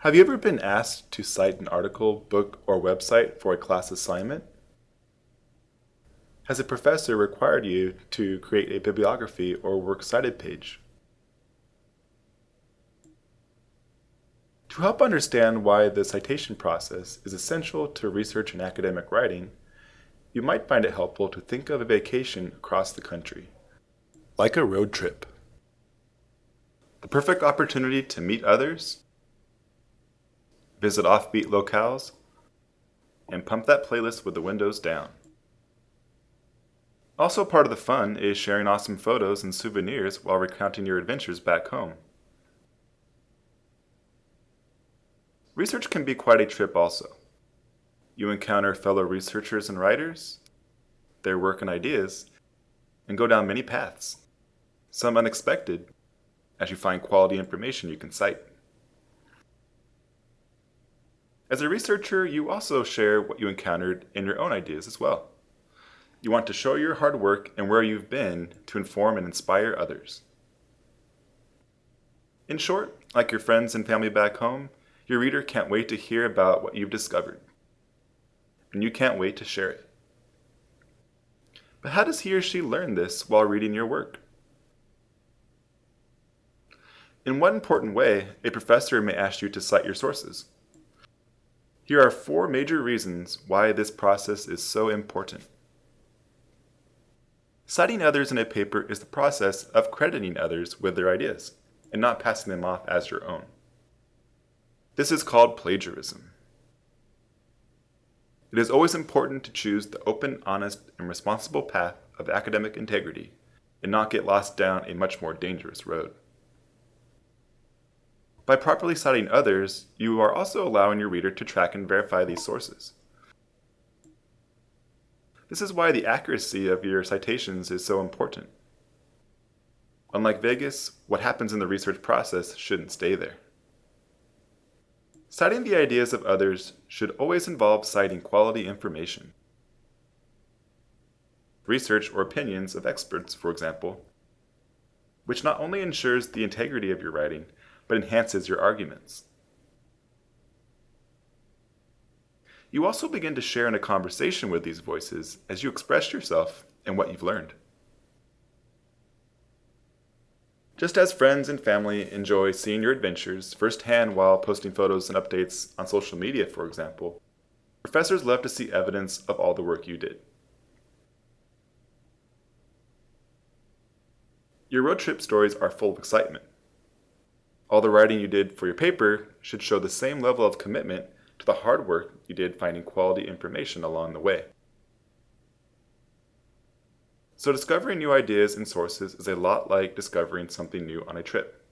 Have you ever been asked to cite an article, book, or website for a class assignment? Has a professor required you to create a bibliography or works cited page? To help understand why the citation process is essential to research and academic writing, you might find it helpful to think of a vacation across the country, like a road trip. The perfect opportunity to meet others, visit offbeat locales, and pump that playlist with the windows down. Also part of the fun is sharing awesome photos and souvenirs while recounting your adventures back home. Research can be quite a trip also. You encounter fellow researchers and writers, their work and ideas, and go down many paths, some unexpected, as you find quality information you can cite. As a researcher, you also share what you encountered in your own ideas as well. You want to show your hard work and where you've been to inform and inspire others. In short, like your friends and family back home, your reader can't wait to hear about what you've discovered. And you can't wait to share it. But how does he or she learn this while reading your work? In one important way, a professor may ask you to cite your sources. Here are four major reasons why this process is so important. Citing others in a paper is the process of crediting others with their ideas and not passing them off as your own. This is called plagiarism. It is always important to choose the open, honest, and responsible path of academic integrity and not get lost down a much more dangerous road. By properly citing others, you are also allowing your reader to track and verify these sources. This is why the accuracy of your citations is so important. Unlike Vegas, what happens in the research process shouldn't stay there. Citing the ideas of others should always involve citing quality information. Research or opinions of experts, for example, which not only ensures the integrity of your writing, but enhances your arguments. You also begin to share in a conversation with these voices as you express yourself and what you've learned. Just as friends and family enjoy seeing your adventures firsthand while posting photos and updates on social media, for example, professors love to see evidence of all the work you did. Your road trip stories are full of excitement. All the writing you did for your paper should show the same level of commitment to the hard work you did finding quality information along the way. So discovering new ideas and sources is a lot like discovering something new on a trip.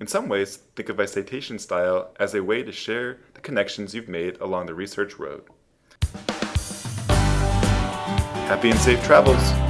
In some ways, think of a citation style as a way to share the connections you've made along the research road. Happy and safe travels!